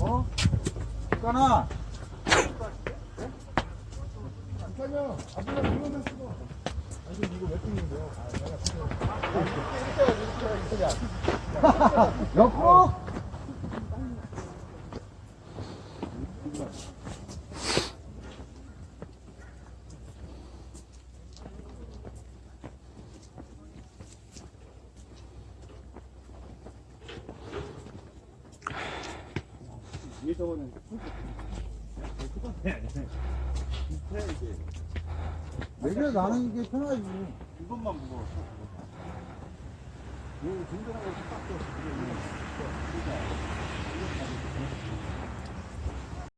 어? 아빠가 이거는 쓰고. 아니 이거 몇 등인데요? 아, 내가 지금 옆으로. 위에서는 내게 나는 이게 편하지. 이것만 무거웠어. 여기 든든하고 딱